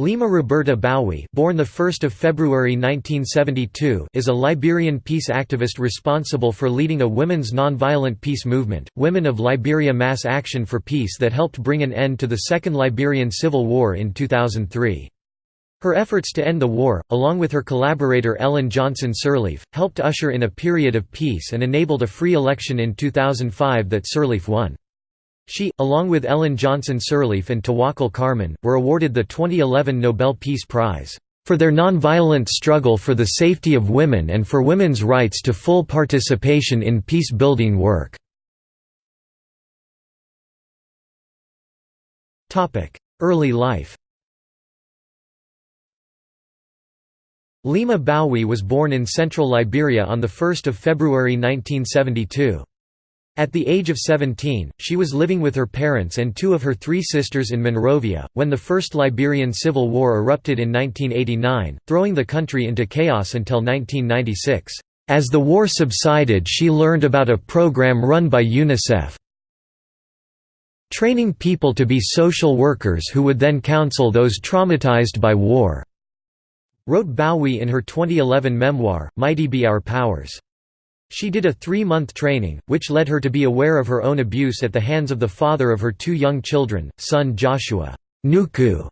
Leymah Roberta Gbowee born 1 February 1972 is a Liberian peace activist responsible for leading a women's nonviolent peace movement, Women of Liberia Mass Action for Peace that helped bring an end to the Second Liberian Civil War in 2003. Her efforts to end the war, along with her collaborator Ellen Johnson Sirleaf, helped usher in a period of peace and enabled a free election in 2005 that Sirleaf won. She, along with Ellen Johnson Sirleaf and Tawakkol Karman, were awarded the 2011 Nobel Peace Prize, "...for their nonviolent struggle for the safety of women and for women's rights to full participation in peace-building work." Early life Leymah Gbowee was born in central Liberia on 1 February 1972. At the age of 17, she was living with her parents and two of her three sisters in Monrovia, when the First Liberian Civil War erupted in 1989, throwing the country into chaos until 1996. As the war subsided she learned about a program run by UNICEF, training people to be social workers who would then counsel those traumatized by war, wrote Gbowee in her 2011 memoir, Mighty Be Our Powers. She did a three-month training, which led her to be aware of her own abuse at the hands of the father of her two young children, son Joshua Nuku,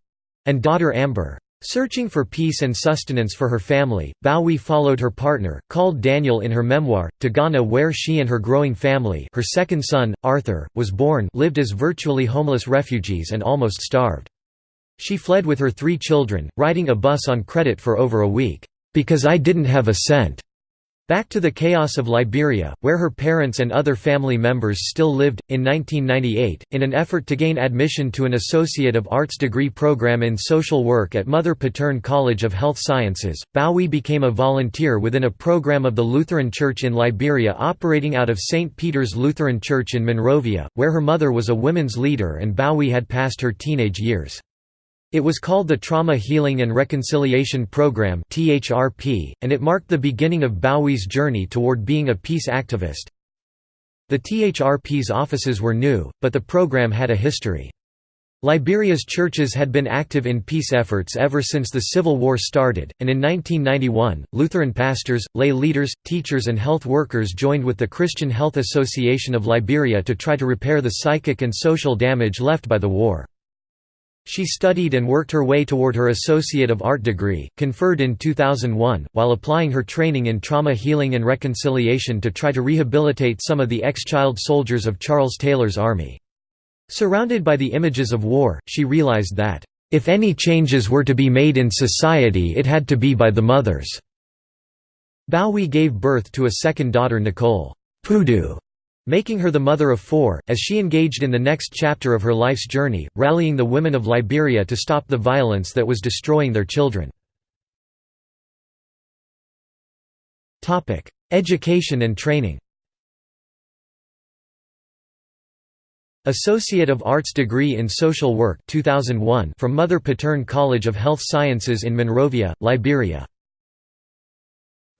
and daughter Amber. Searching for peace and sustenance for her family, Gbowee followed her partner, called Daniel in her memoir, to Ghana where she and her growing family her second son, Arthur, was born lived as virtually homeless refugees and almost starved. She fled with her three children, riding a bus on credit for over a week, "...because I didn't have a cent." Back to the chaos of Liberia, where her parents and other family members still lived, in 1998, in an effort to gain admission to an Associate of Arts degree program in social work at Mother Patern College of Health Sciences, Gbowee became a volunteer within a program of the Lutheran Church in Liberia operating out of St. Peter's Lutheran Church in Monrovia, where her mother was a women's leader and Gbowee had passed her teenage years. It was called the Trauma Healing and Reconciliation Program and it marked the beginning of Gbowee's journey toward being a peace activist. The THRP's offices were new, but the program had a history. Liberia's churches had been active in peace efforts ever since the Civil War started, and in 1991, Lutheran pastors, lay leaders, teachers and health workers joined with the Christian Health Association of Liberia to try to repair the psychic and social damage left by the war. She studied and worked her way toward her Associate of Art degree, conferred in 2001, while applying her training in trauma healing and reconciliation to try to rehabilitate some of the ex-child soldiers of Charles Taylor's army. Surrounded by the images of war, she realized that, "...if any changes were to be made in society it had to be by the mothers." Gbowee gave birth to a second daughter Nicole Pudu making her the mother of four, as she engaged in the next chapter of her life's journey, rallying the women of Liberia to stop the violence that was destroying their children. Education and training Associate of Arts degree in Social Work 2001 from Mother Patern College of Health Sciences in Monrovia, Liberia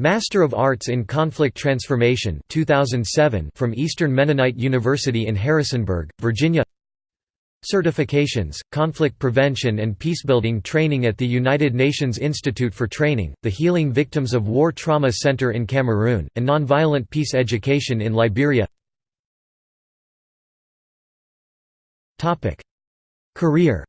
Master of Arts in Conflict Transformation 2007 from Eastern Mennonite University in Harrisonburg, Virginia. Certifications, Conflict Prevention and Peacebuilding Training at the United Nations Institute for Training, the Healing Victims of War Trauma Center in Cameroon, and Nonviolent Peace Education in Liberia. Career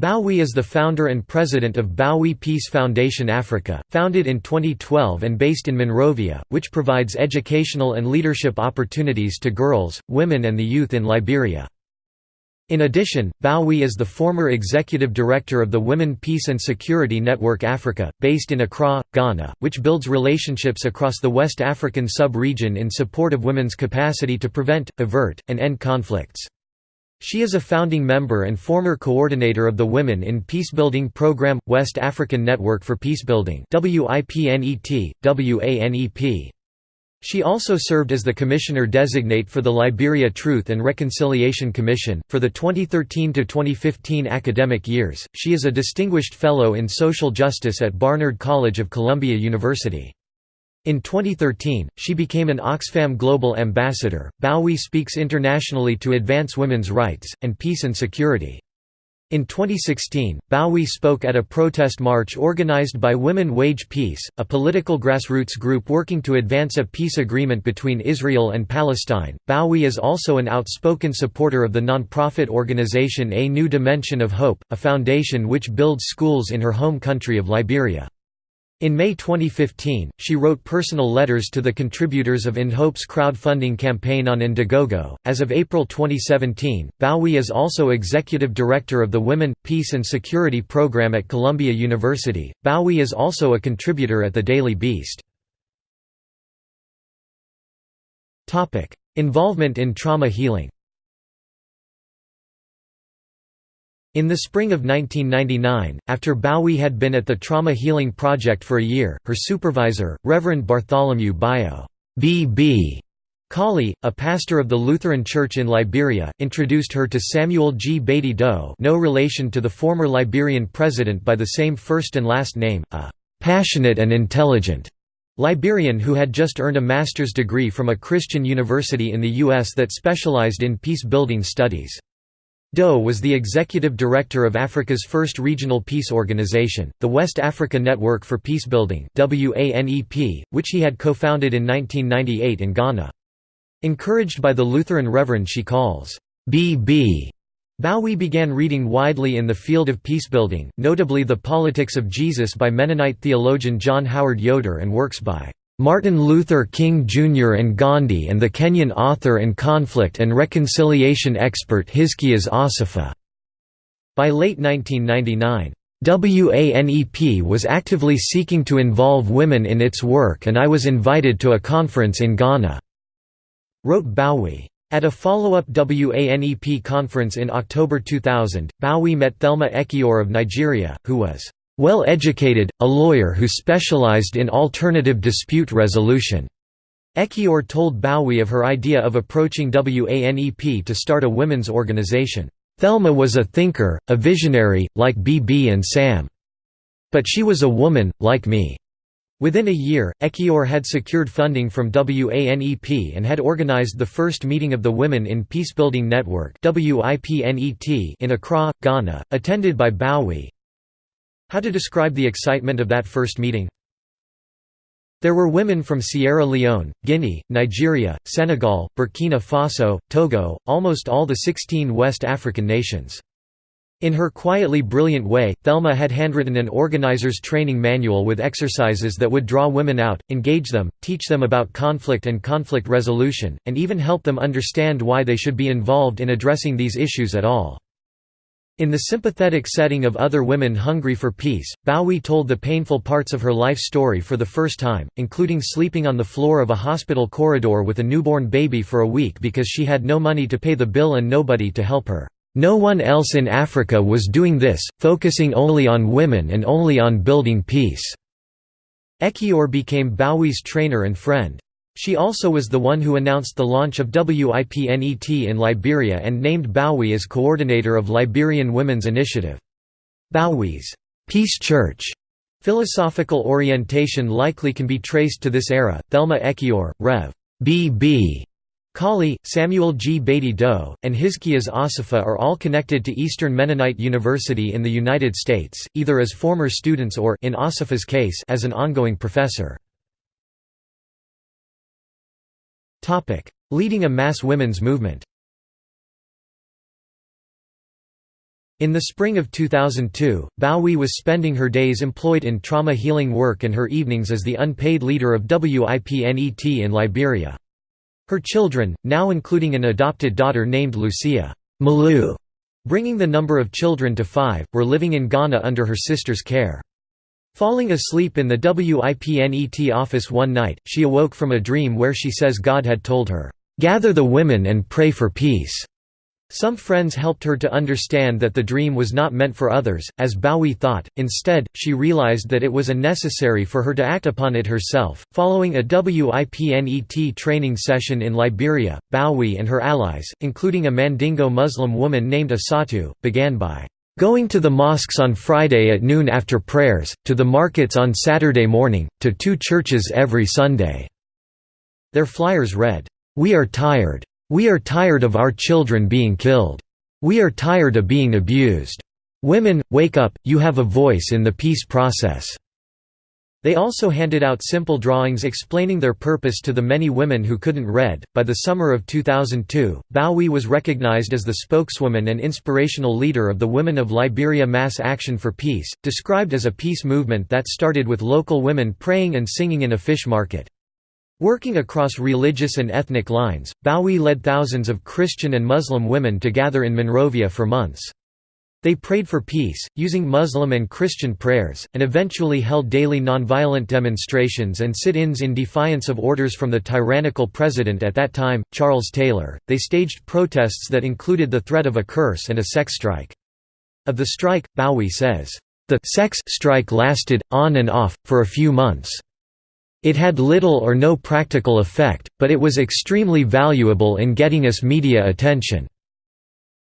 Gbowee is the founder and president of Gbowee Peace Foundation Africa, founded in 2012 and based in Monrovia, which provides educational and leadership opportunities to girls, women and the youth in Liberia. In addition, Gbowee is the former executive director of the Women Peace and Security Network Africa, based in Accra, Ghana, which builds relationships across the West African sub-region in support of women's capacity to prevent, avert, and end conflicts. She is a founding member and former coordinator of the Women in Peacebuilding Program – West African Network for Peacebuilding WIPNET. She also served as the Commissioner-designate for the Liberia Truth and Reconciliation Commission. For the 2013–2015 academic years, she is a Distinguished Fellow in Social Justice at Barnard College of Columbia University. In 2013, she became an Oxfam Global Ambassador. Gbowee speaks internationally to advance women's rights, and peace and security. In 2016, Gbowee spoke at a protest march organized by Women Wage Peace, a political grassroots group working to advance a peace agreement between Israel and Palestine. Gbowee is also an outspoken supporter of the nonprofit organization A New Dimension of Hope, a foundation which builds schools in her home country of Liberia. In May 2015, she wrote personal letters to the contributors of ANDHope's crowdfunding campaign on Indiegogo. As of April 2017, Gbowee is also executive director of the Women, Peace and Security program at Columbia University. Gbowee is also a contributor at the Daily Beast. Topic: Involvement in trauma healing. In the spring of 1999, after Gbowee had been at the Trauma Healing Project for a year, her supervisor, Reverend Bartholomew Bio B.B. Colley, a pastor of the Lutheran Church in Liberia, introduced her to Samuel Gbaydee Doe no relation to the former Liberian president by the same first and last name, a «passionate and intelligent» Liberian who had just earned a master's degree from a Christian university in the U.S. that specialized in peace-building studies. Doe was the executive director of Africa's first regional peace organization, the West Africa Network for Peacebuilding which he had co-founded in 1998 in Ghana. Encouraged by the Lutheran reverend she calls, B.B. Gbowee began reading widely in the field of peacebuilding, notably The Politics of Jesus by Mennonite theologian John Howard Yoder and works by Martin Luther King Jr. and Gandhi and the Kenyan author and conflict and reconciliation expert Hizkias Assefa. By late 1999, WANEP was actively seeking to involve women in its work and I was invited to a conference in Ghana," wrote Gbowee. At a follow-up WANEP conference in October 2000, Gbowee met Thelma Ekiyor of Nigeria, who was well educated, a lawyer who specialized in alternative dispute resolution. Ekiyor told Gbowee of her idea of approaching WANEP to start a women's organization. Thelma was a thinker, a visionary, like BB and Sam. But she was a woman, like me. Within a year, Ekiyor had secured funding from WANEP and had organized the first meeting of the Women in Peacebuilding Network in Accra, Ghana, attended by Gbowee, how to describe the excitement of that first meeting? There were women from Sierra Leone, Guinea, Nigeria, Senegal, Burkina Faso, Togo, almost all the 16 West African nations. In her quietly brilliant way, Thelma had handwritten an organizer's training manual with exercises that would draw women out, engage them, teach them about conflict and conflict resolution, and even help them understand why they should be involved in addressing these issues at all. In the sympathetic setting of other women hungry for peace, Gbowee told the painful parts of her life story for the first time, including sleeping on the floor of a hospital corridor with a newborn baby for a week because she had no money to pay the bill and nobody to help her. No one else in Africa was doing this, focusing only on women and only on building peace." Ekiyor became Gbowee's trainer and friend. She also was the one who announced the launch of WIPNET in Liberia and named Gbowee as coordinator of Liberian Women's Initiative. Gbowee's Peace Church philosophical orientation likely can be traced to this era. Thelma Ekiyor, Rev. B. B. Colley, Samuel Gbaydee Doe, and Hizkias Assefa are all connected to Eastern Mennonite University in the United States, either as former students or in Assefa's case as an ongoing professor. Leading a mass women's movement In the spring of 2002, Gbowee was spending her days employed in trauma healing work and her evenings as the unpaid leader of WIPNET in Liberia. Her children, now including an adopted daughter named Lucia Malu, bringing the number of children to five, were living in Ghana under her sister's care. Falling asleep in the WIPNET office one night, she awoke from a dream where she says God had told her, "'Gather the women and pray for peace'". Some friends helped her to understand that the dream was not meant for others, as Gbowee thought, instead, she realized that it was necessary for her to act upon it herself. Following a WIPNET training session in Liberia, Gbowee and her allies, including a Mandingo Muslim woman named Asatu, began by Going to the mosques on Friday at noon after prayers, to the markets on Saturday morning, to two churches every Sunday." Their flyers read, "'We are tired. We are tired of our children being killed. We are tired of being abused. Women, wake up, you have a voice in the peace process." They also handed out simple drawings explaining their purpose to the many women who couldn't read. By the summer of 2002, Gbowee was recognized as the spokeswoman and inspirational leader of the Women of Liberia Mass Action for Peace, described as a peace movement that started with local women praying and singing in a fish market. Working across religious and ethnic lines, Gbowee led thousands of Christian and Muslim women to gather in Monrovia for months. They prayed for peace, using Muslim and Christian prayers, and eventually held daily nonviolent demonstrations and sit-ins in defiance of orders from the tyrannical president at that time, Charles Taylor. They staged protests that included the threat of a curse and a sex strike. Of the strike, Gbowee says, "The sex strike lasted, on and off, for a few months. It had little or no practical effect, but it was extremely valuable in getting us media attention."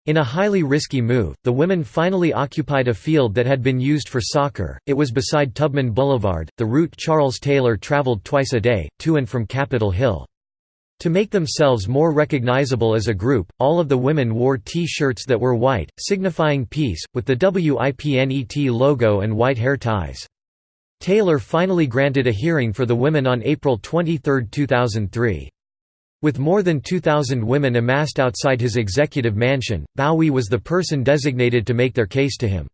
In a highly risky move, the women finally occupied a field that had been used for soccer, it was beside Tubman Boulevard, the route Charles Taylor traveled twice a day, to and from Capitol Hill. To make themselves more recognizable as a group, all of the women wore T-shirts that were white, signifying peace, with the WIPNET logo and white hair ties. Taylor finally granted a hearing for the women on April 23, 2003. With more than 2,000 women amassed outside his executive mansion, Gbowee was the person designated to make their case to him.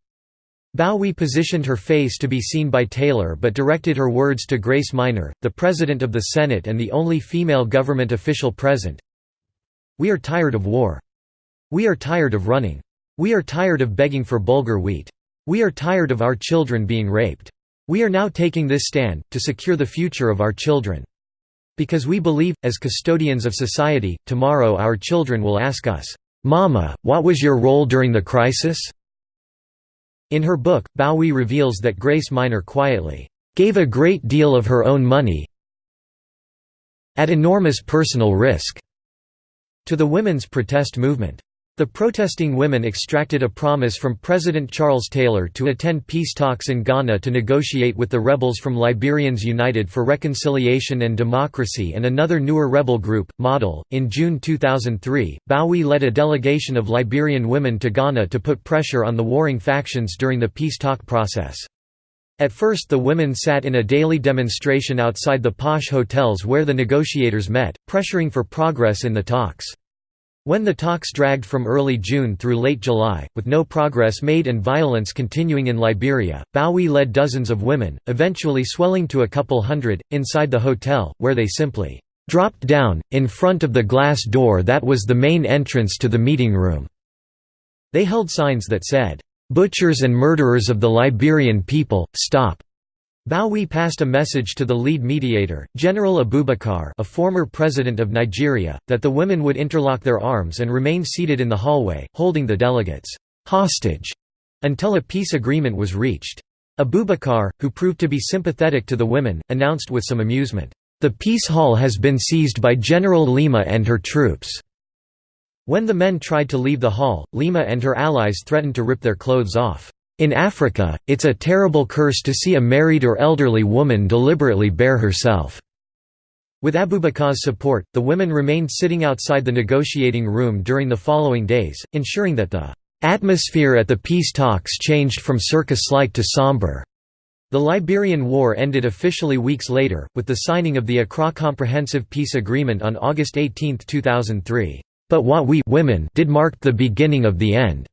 Gbowee positioned her face to be seen by Taylor but directed her words to Grace Minor, the President of the Senate and the only female government official present. We are tired of war. We are tired of running. We are tired of begging for bulgur wheat. We are tired of our children being raped. We are now taking this stand, to secure the future of our children. Because we believe, as custodians of society, tomorrow our children will ask us, "'Mama, what was your role during the crisis?' In her book, Gbowee reveals that Grace Minor quietly, "'gave a great deal of her own money at enormous personal risk' to the women's protest movement. The protesting women extracted a promise from President Charles Taylor to attend peace talks in Ghana to negotiate with the rebels from Liberians United for Reconciliation and Democracy and another newer rebel group, Model. In June 2003, Gbowee led a delegation of Liberian women to Ghana to put pressure on the warring factions during the peace talk process. At first the women sat in a daily demonstration outside the posh hotels where the negotiators met, pressuring for progress in the talks. When the talks dragged from early June through late July, with no progress made and violence continuing in Liberia, Gbowee led dozens of women, eventually swelling to a couple hundred, inside the hotel, where they simply dropped down, in front of the glass door that was the main entrance to the meeting room. They held signs that said, "'Butchers and murderers of the Liberian people, stop!' Gbowee passed a message to the lead mediator, General Abubakar a former president of Nigeria, that the women would interlock their arms and remain seated in the hallway, holding the delegates hostage until a peace agreement was reached. Abubakar, who proved to be sympathetic to the women, announced with some amusement, "'The peace hall has been seized by General Leymah and her troops." When the men tried to leave the hall, Leymah and her allies threatened to rip their clothes off. In Africa, it's a terrible curse to see a married or elderly woman deliberately bare herself." With Abubakar's support, the women remained sitting outside the negotiating room during the following days, ensuring that the atmosphere at the peace talks changed from circus-like to somber. The Liberian War ended officially weeks later, with the signing of the Accra Comprehensive Peace Agreement on August 18, 2003. But what we women did marked the beginning of the end.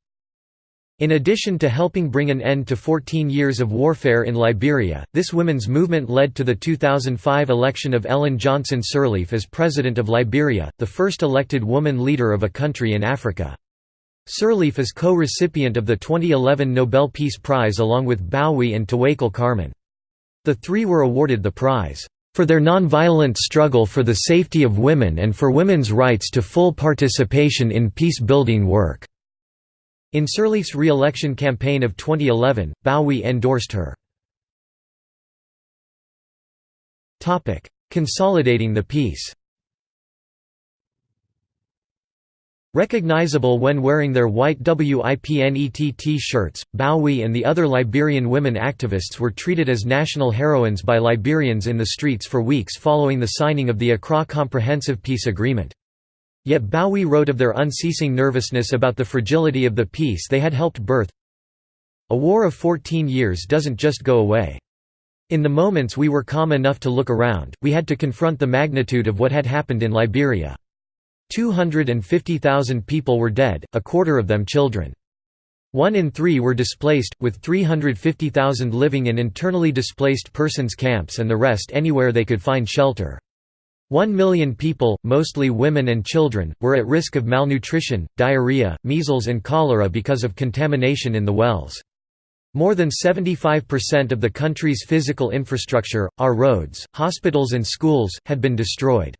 In addition to helping bring an end to 14 years of warfare in Liberia, this women's movement led to the 2005 election of Ellen Johnson Sirleaf as President of Liberia, the first elected woman leader of a country in Africa. Sirleaf is co-recipient of the 2011 Nobel Peace Prize along with Gbowee and Tawakkol Karman. The three were awarded the prize, "...for their nonviolent struggle for the safety of women and for women's rights to full participation in peace-building work." In Sirleaf's re-election campaign of 2011, Gbowee endorsed her. Consolidating the peace Recognizable when wearing their white WIPNET T-shirts, Gbowee and the other Liberian women activists were treated as national heroines by Liberians in the streets for weeks following the signing of the Accra Comprehensive Peace Agreement. Yet Gbowee wrote of their unceasing nervousness about the fragility of the peace they had helped birth. A war of 14 years doesn't just go away. In the moments we were calm enough to look around, we had to confront the magnitude of what had happened in Liberia. 250,000 people were dead, a quarter of them children. One in three were displaced, with 350,000 living in internally displaced persons camps and the rest anywhere they could find shelter. One million people, mostly women and children, were at risk of malnutrition, diarrhea, measles and cholera because of contamination in the wells. More than 75% of the country's physical infrastructure, our roads, hospitals and schools, had been destroyed.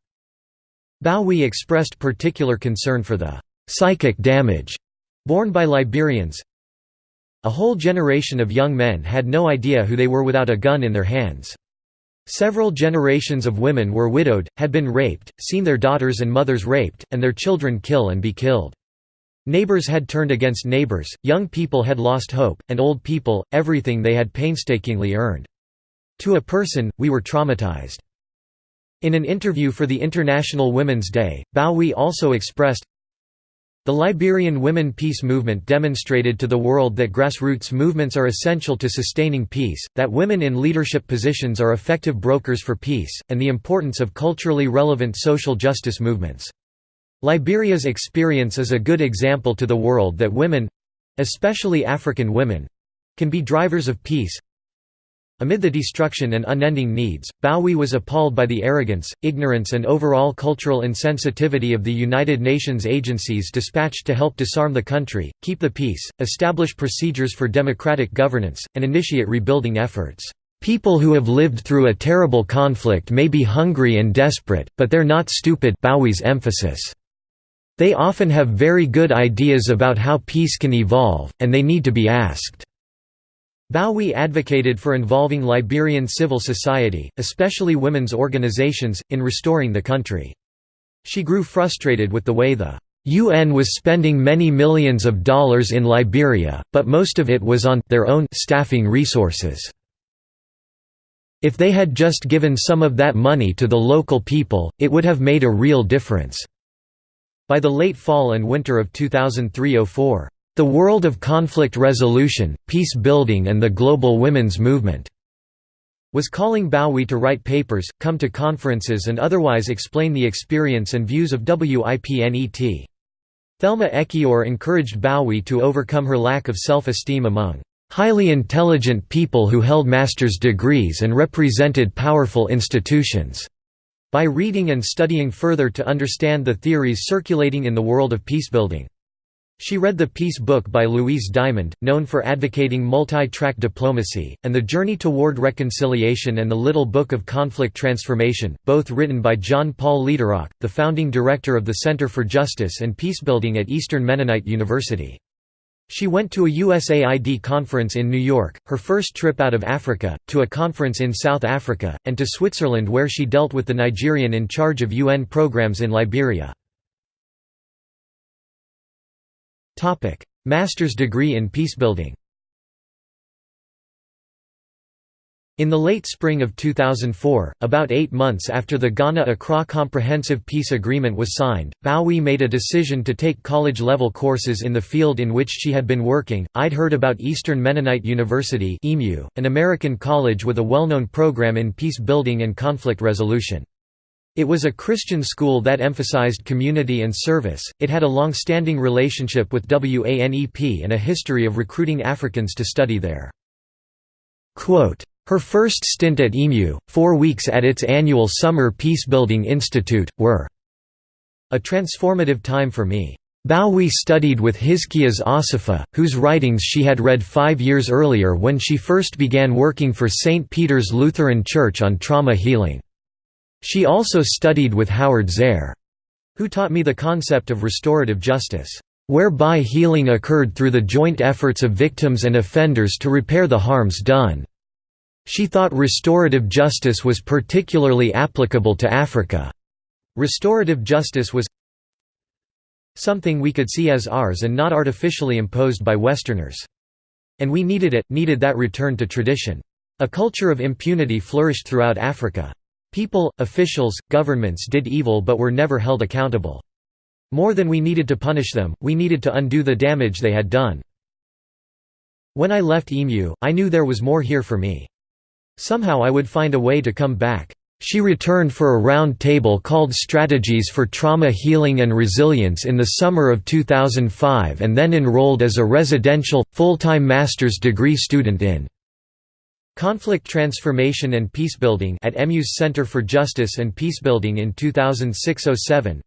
Gbowee expressed particular concern for the «psychic damage» borne by Liberians. A whole generation of young men had no idea who they were without a gun in their hands. Several generations of women were widowed, had been raped, seen their daughters and mothers raped, and their children kill and be killed. Neighbors had turned against neighbors, young people had lost hope, and old people, everything they had painstakingly earned. To a person, we were traumatized. In an interview for the International Women's Day, Gbowee also expressed, the Liberian Women Peace Movement demonstrated to the world that grassroots movements are essential to sustaining peace, that women in leadership positions are effective brokers for peace, and the importance of culturally relevant social justice movements. Liberia's experience is a good example to the world that women—especially African women—can be drivers of peace, Amid the destruction and unending needs, Gbowee was appalled by the arrogance, ignorance and overall cultural insensitivity of the United Nations agencies dispatched to help disarm the country, keep the peace, establish procedures for democratic governance, and initiate rebuilding efforts. People who have lived through a terrible conflict may be hungry and desperate, but they're not stupid Gbowee's emphasis. They often have very good ideas about how peace can evolve, and they need to be asked. Gbowee advocated for involving Liberian civil society, especially women's organizations, in restoring the country. She grew frustrated with the way the UN was spending many millions of dollars in Liberia, but most of it was on their own staffing resources. If they had just given some of that money to the local people, it would have made a real difference." By the late fall and winter of 2003–04, the World of Conflict Resolution, Peace Building and the Global Women's Movement was calling Gbowee to write papers, come to conferences and otherwise explain the experience and views of WIPNET. Thelma Ekiyor encouraged Gbowee to overcome her lack of self-esteem among highly intelligent people who held master's degrees and represented powerful institutions, by reading and studying further to understand the theories circulating in the world of peacebuilding. She read the Peace Book by Louise Diamond, known for advocating multi-track diplomacy, and The Journey Toward Reconciliation and The Little Book of Conflict Transformation, both written by John Paul Lederach, the founding director of the Center for Justice and Peacebuilding at Eastern Mennonite University. She went to a USAID conference in New York, her first trip out of Africa, to a conference in South Africa, and to Switzerland where she dealt with the Nigerian in charge of UN programs in Liberia. Master's degree in peacebuilding In the late spring of 2004, about eight months after the Ghana-Accra Comprehensive Peace Agreement was signed, Gbowee made a decision to take college-level courses in the field in which she had been working. I'd heard about Eastern Mennonite University an American college with a well-known program in peace building and conflict resolution. It was a Christian school that emphasized community and service, it had a long-standing relationship with WANEP and a history of recruiting Africans to study there. Quote, her first stint at EMU, four weeks at its annual Summer Peacebuilding Institute, were a transformative time for me. Gbowee studied with Hizkias Assefa, whose writings she had read five years earlier when she first began working for St. Peter's Lutheran Church on trauma healing. She also studied with Howard Zehr, who taught me the concept of restorative justice, whereby healing occurred through the joint efforts of victims and offenders to repair the harms done. She thought restorative justice was particularly applicable to Africa. Restorative justice was Something we could see as ours and not artificially imposed by Westerners. And we needed it, needed that return to tradition. A culture of impunity flourished throughout Africa. People, officials, governments did evil but were never held accountable. More than we needed to punish them, we needed to undo the damage they had done. When I left EMU, I knew there was more here for me. Somehow I would find a way to come back. She returned for a round table called Strategies for Trauma Healing and Resilience in the summer of 2005 and then enrolled as a residential, full-time master's degree student in Conflict Transformation and Peacebuilding at EMU's Center for Justice and Peacebuilding in 2006–07.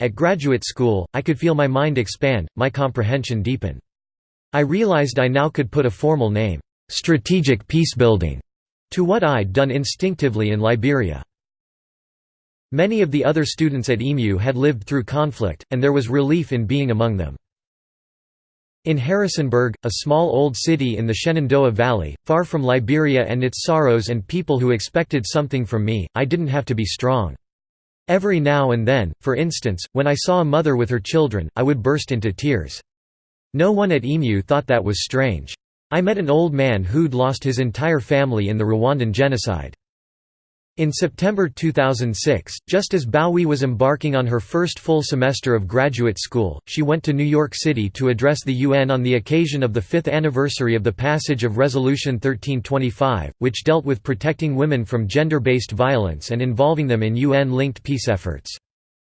At graduate school, I could feel my mind expand, my comprehension deepen. I realized I now could put a formal name, "'Strategic Peacebuilding' to what I'd done instinctively in Liberia. Many of the other students at EMU had lived through conflict, and there was relief in being among them. In Harrisonburg, a small old city in the Shenandoah Valley, far from Liberia and its sorrows and people who expected something from me, I didn't have to be strong. Every now and then, for instance, when I saw a mother with her children, I would burst into tears. No one at EMU thought that was strange. I met an old man who'd lost his entire family in the Rwandan genocide. In September 2006, just as Gbowee was embarking on her first full semester of graduate school, she went to New York City to address the UN on the occasion of the fifth anniversary of the passage of Resolution 1325, which dealt with protecting women from gender-based violence and involving them in UN-linked peace efforts.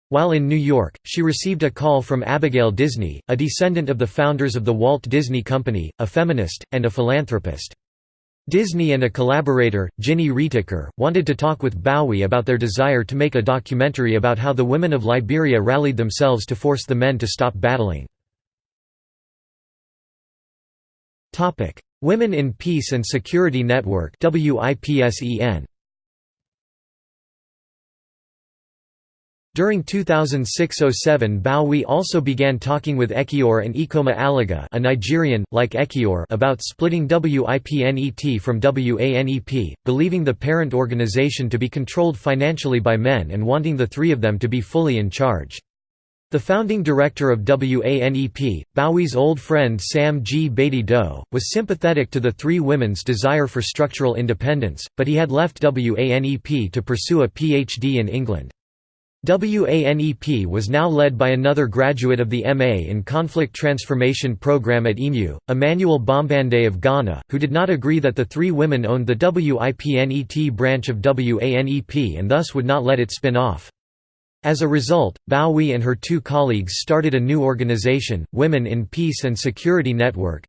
While in New York, she received a call from Abigail Disney, a descendant of the founders of the Walt Disney Company, a feminist, and a philanthropist. Disney and a collaborator, Gini Reticker, wanted to talk with Gbowee about their desire to make a documentary about how the women of Liberia rallied themselves to force the men to stop battling. Women in Peace and Security Network WIPSEN During 2006–07 Gbowee also began talking with Ekiyor and Ecoma Alaga a Nigerian, like Ekiyor about splitting WIPNET from WANEP, believing the parent organization to be controlled financially by men and wanting the three of them to be fully in charge. The founding director of WANEP, Gbowee's old friend Sam Gbaydee Doe, was sympathetic to the three women's desire for structural independence, but he had left WANEP to pursue a PhD in England. WANEP was now led by another graduate of the MA in Conflict Transformation Program at EMU, Emmanuel Bombande of Ghana, who did not agree that the three women owned the WIPNET branch of WANEP and thus would not let it spin off. As a result, Gbowee and her two colleagues started a new organization, Women in Peace and Security Network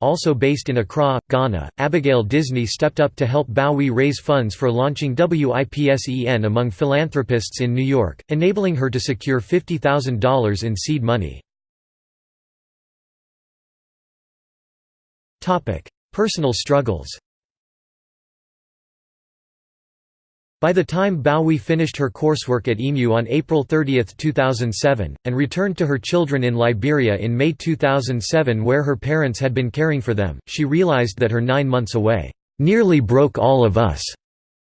also based in Accra, Ghana. Abigail Disney stepped up to help Gbowee raise funds for launching WIPSEN among philanthropists in New York, enabling her to secure $50,000 in seed money. Personal struggles By the time Gbowee finished her coursework at EMU on April 30, 2007, and returned to her children in Liberia in May 2007 where her parents had been caring for them, she realized that her nine months away, "...nearly broke all of us."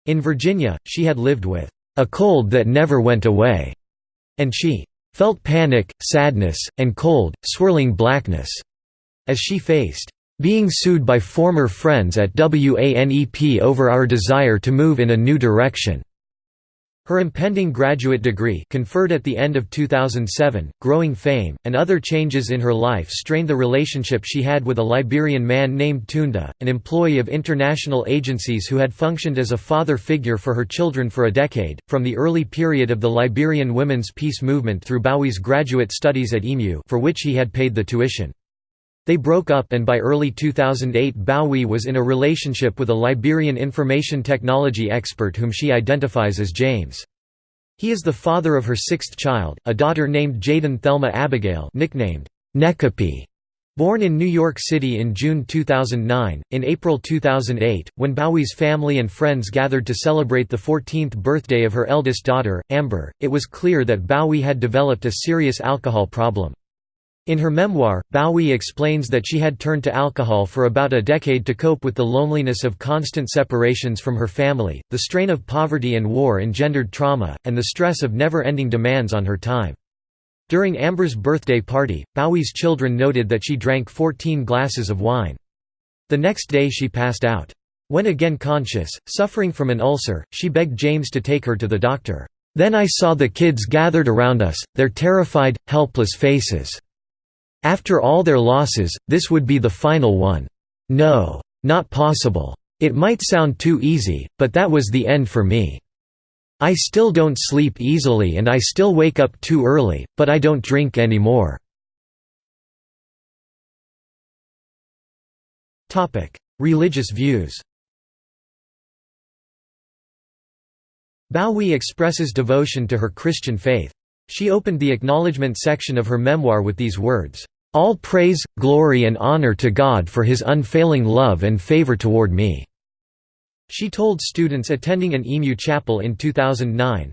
In Virginia, she had lived with, "...a cold that never went away," and she "...felt panic, sadness, and cold, swirling blackness," as she faced being sued by former friends at WANEP over our desire to move in a new direction. Her impending graduate degree conferred at the end of 2007, growing fame, and other changes in her life strained the relationship she had with a Liberian man named Tunda, an employee of international agencies who had functioned as a father figure for her children for a decade, from the early period of the Liberian women's peace movement through Gbowee's graduate studies at EMU for which he had paid the tuition. They broke up and by early 2008 Gbowee was in a relationship with a Liberian information technology expert whom she identifies as James. He is the father of her sixth child, a daughter named Jaden Thelma Abigail nicknamed Nekapi. Born in New York City in June 2009, in April 2008, when Gbowee's family and friends gathered to celebrate the 14th birthday of her eldest daughter, Amber, it was clear that Gbowee had developed a serious alcohol problem. In her memoir, Gbowee explains that she had turned to alcohol for about a decade to cope with the loneliness of constant separations from her family, the strain of poverty and war engendered trauma, and the stress of never-ending demands on her time. During Amber's birthday party, Gbowee's children noted that she drank 14 glasses of wine. The next day she passed out. When again conscious, suffering from an ulcer, she begged James to take her to the doctor. Then I saw the kids gathered around us, their terrified, helpless faces. After all their losses, this would be the final one. No. Not possible. It might sound too easy, but that was the end for me. I still don't sleep easily and I still wake up too early, but I don't drink anymore. Religious views Gbowee expresses devotion to her Christian faith. She opened the acknowledgement section of her memoir with these words, "...all praise, glory and honor to God for his unfailing love and favor toward me." She told students attending an Emu chapel in 2009,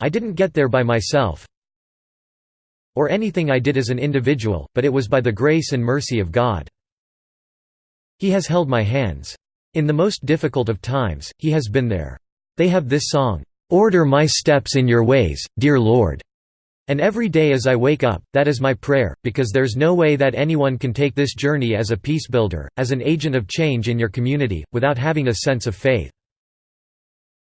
I didn't get there by myself or anything I did as an individual, but it was by the grace and mercy of God. He has held my hands. In the most difficult of times, He has been there. They have this song, "'Order my steps in your ways, dear Lord' and every day as I wake up, that is my prayer, because there's no way that anyone can take this journey as a peace builder, as an agent of change in your community, without having a sense of faith.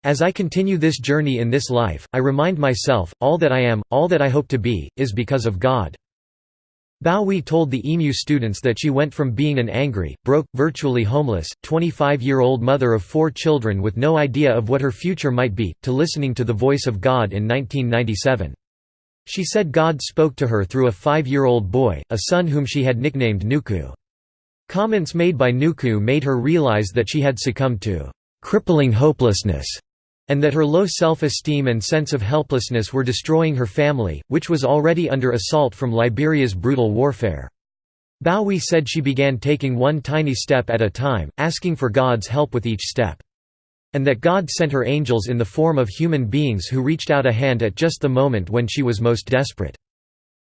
As I continue this journey in this life, I remind myself, all that I am, all that I hope to be, is because of God. Gbowee told the EMU students that she went from being an angry, broke, virtually homeless, 25-year-old mother of four children with no idea of what her future might be, to listening to the voice of God in 1997. She said God spoke to her through a five-year-old boy, a son whom she had nicknamed Nuku. Comments made by Nuku made her realize that she had succumbed to crippling hopelessness and that her low self-esteem and sense of helplessness were destroying her family, which was already under assault from Liberia's brutal warfare. Gbowee said she began taking one tiny step at a time, asking for God's help with each step. And that God sent her angels in the form of human beings who reached out a hand at just the moment when she was most desperate.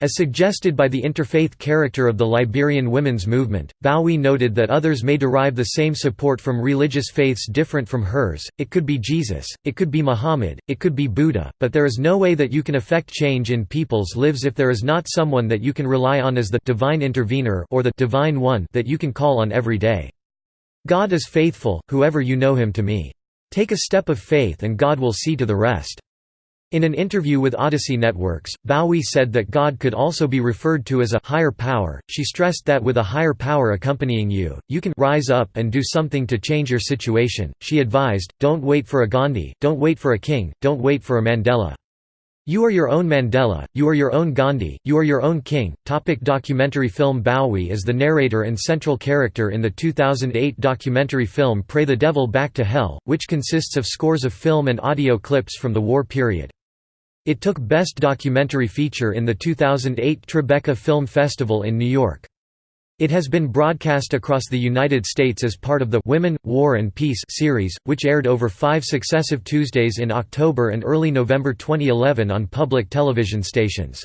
As suggested by the interfaith character of the Liberian women's movement, Gbowee noted that others may derive the same support from religious faiths different from hers, it could be Jesus, it could be Muhammad, it could be Buddha, but there is no way that you can affect change in people's lives if there is not someone that you can rely on as the divine intervener or the divine one that you can call on every day. God is faithful, whoever you know him to me. Take a step of faith and God will see to the rest. In an interview with Odyssey Networks, Gbowee said that God could also be referred to as a higher power. She stressed that with a higher power accompanying you, you can rise up and do something to change your situation. She advised, don't wait for a Gandhi, don't wait for a king, don't wait for a Mandela. You are your own Mandela, you are your own Gandhi, you are your own king. Topic documentary film Gbowee is the narrator and central character in the 2008 documentary film Pray the Devil Back to Hell, which consists of scores of film and audio clips from the war period. It took Best Documentary Feature in the 2008 Tribeca Film Festival in New York. It has been broadcast across the United States as part of the Women, War and Peace series, which aired over five successive Tuesdays in October and early November 2011 on public television stations.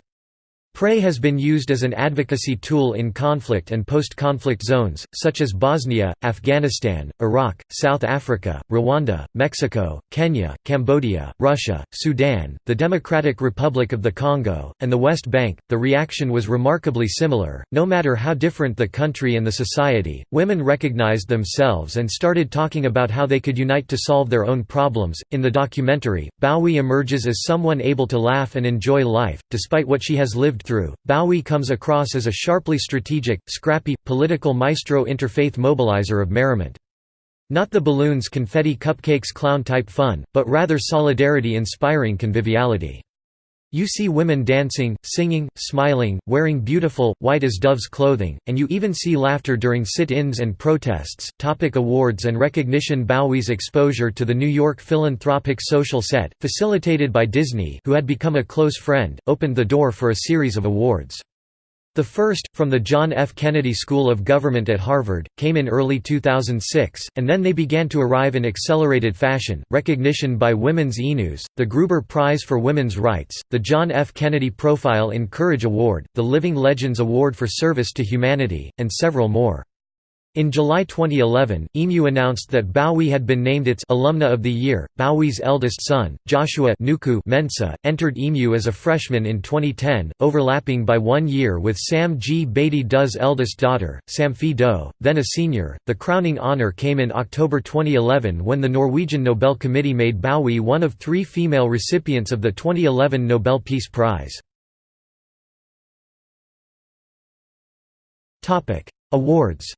Pray has been used as an advocacy tool in conflict and post-conflict zones, such as Bosnia, Afghanistan, Iraq, South Africa, Rwanda, Mexico, Kenya, Cambodia, Russia, Sudan, the Democratic Republic of the Congo, and the West Bank. The reaction was remarkably similar. No matter how different the country and the society, women recognized themselves and started talking about how they could unite to solve their own problems. In the documentary, Gbowee emerges as someone able to laugh and enjoy life, despite what she has lived through. Gbowee comes across as a sharply strategic, scrappy, political maestro interfaith mobilizer of merriment. Not the balloons confetti cupcakes clown-type fun, but rather solidarity-inspiring conviviality. You see women dancing, singing, smiling, wearing beautiful, white as doves clothing, and you even see laughter during sit-ins and protests. Topic awards and recognition Gbowee's exposure to the New York philanthropic social set, facilitated by Disney who had become a close friend, opened the door for a series of awards. The first, from the John F. Kennedy School of Government at Harvard, came in early 2006, and then they began to arrive in accelerated fashion. Recognition by Women's E-News, the Gruber Prize for Women's Rights, the John F. Kennedy Profile in Courage Award, the Living Legends Award for Service to Humanity, and several more. In July 2011, EMU announced that Gbowee had been named its Alumna of the Year. Gbowee's eldest son, Joshua Nuku Mensah, entered EMU as a freshman in 2010, overlapping by one year with Sam Gbaydee Doe's eldest daughter, Samphi Doe, then a senior. The crowning honor came in October 2011 when the Norwegian Nobel Committee made Gbowee one of three female recipients of the 2011 Nobel Peace Prize. Awards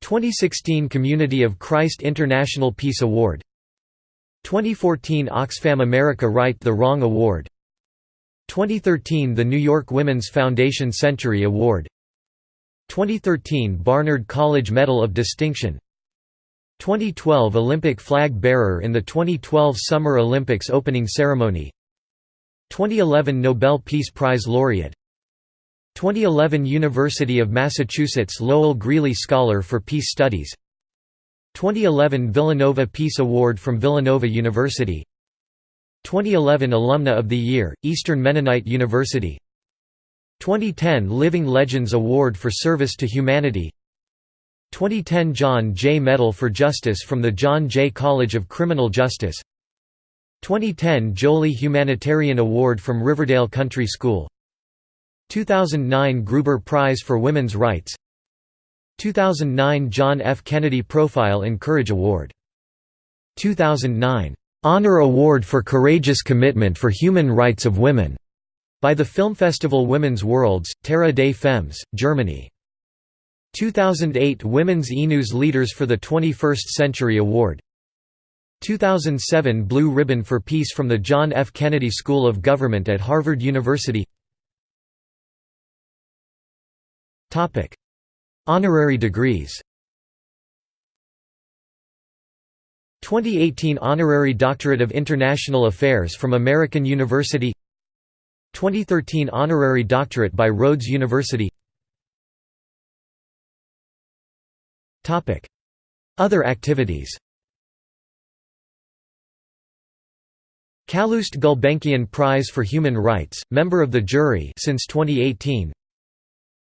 2016 Community of Christ International Peace Award. 2014 Oxfam America Right the Wrong Award. 2013 The New York Women's Foundation Century Award. 2013 Barnard College Medal of Distinction. 2012 Olympic flag bearer in the 2012 Summer Olympics opening ceremony. 2011 Nobel Peace Prize laureate 2011 University of Massachusetts Lowell Greeley Scholar for Peace Studies. 2011 Villanova Peace Award from Villanova University. 2011 Alumna of the Year, Eastern Mennonite University. 2010 Living Legends Award for Service to Humanity. 2010 John Jay Medal for Justice from the John Jay College of Criminal Justice. 2010 Jolie Humanitarian Award from Riverdale Country School 2009 Gruber Prize for Women's Rights 2009 John F. Kennedy Profile in Courage Award 2009 Honor Award for Courageous Commitment for Human Rights of Women by the Film Festival Women's Worlds, Terre des Femmes, Germany. 2008 Women's E-News Leaders for the 21st Century Award 2007 Blue Ribbon for Peace from the John F. Kennedy School of Government at Harvard University Topic: Honorary degrees. 2018 Honorary Doctorate of International Affairs from American University. 2013 Honorary Doctorate by Rhodes University. Other activities. Calouste Gulbenkian Prize for Human Rights, member of the jury since 2018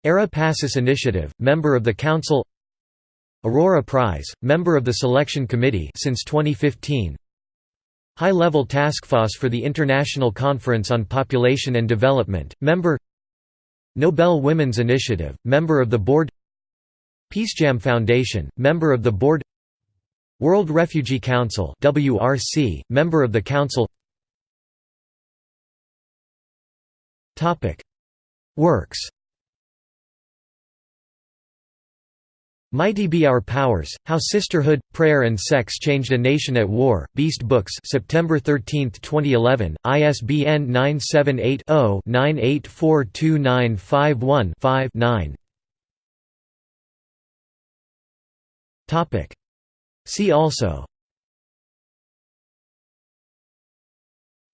Era Pacis Initiative, member of the Council. Aurora Prize, member of the Selection Committee since 2015 High-Level Task Force for the International Conference on Population and Development, member. Nobel Women's Initiative, member of the Board. PeaceJam Foundation, member of the Board. World Refugee Council WRC, member of the Council. Works Mighty Be Our Powers, How Sisterhood, Prayer and Sex Changed a Nation at War, Beast Books September 13, 2011, ISBN 978-0-9842951-5-9 See also.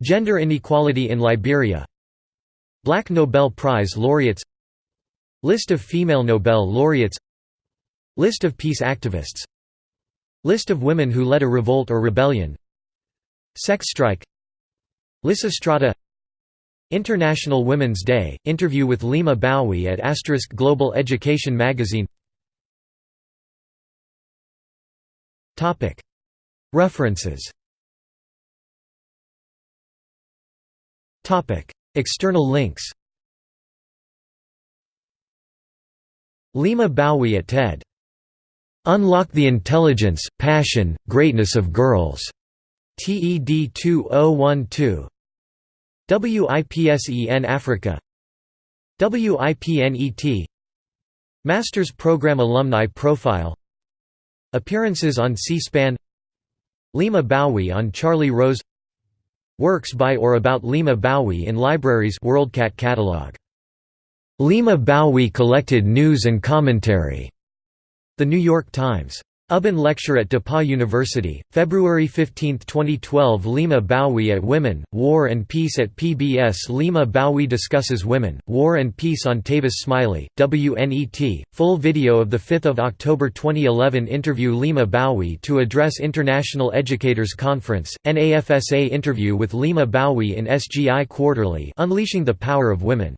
Gender inequality in Liberia. Black Nobel Prize laureates. List of female Nobel laureates List of peace activists. List of women who led a revolt or rebellion. Sex strike. Lysistrata International Women's Day, interview with Leymah Gbowee at Asterisk Global Education magazine. References. External links. Leymah Gbowee at TED Unlock the Intelligence, Passion, Greatness of Girls. TED 2012. WIPSEN Africa WIPNET Master's Program Alumni Profile Appearances on C-SPAN Leymah Gbowee on Charlie Rose Works by or about Leymah Gbowee in libraries WorldCat catalog. Leymah Gbowee collected news and commentary the New York Times. Ubben Lecture at DePauw University, February 15, 2012 Leymah Gbowee at Women, War and Peace at PBS Leymah Gbowee discusses Women, War and Peace on Tavis Smiley, WNET, full video of 5 October 2011 interview Leymah Gbowee to address International Educators Conference, NAFSA interview with Leymah Gbowee in SGI Quarterly Unleashing the Power of Women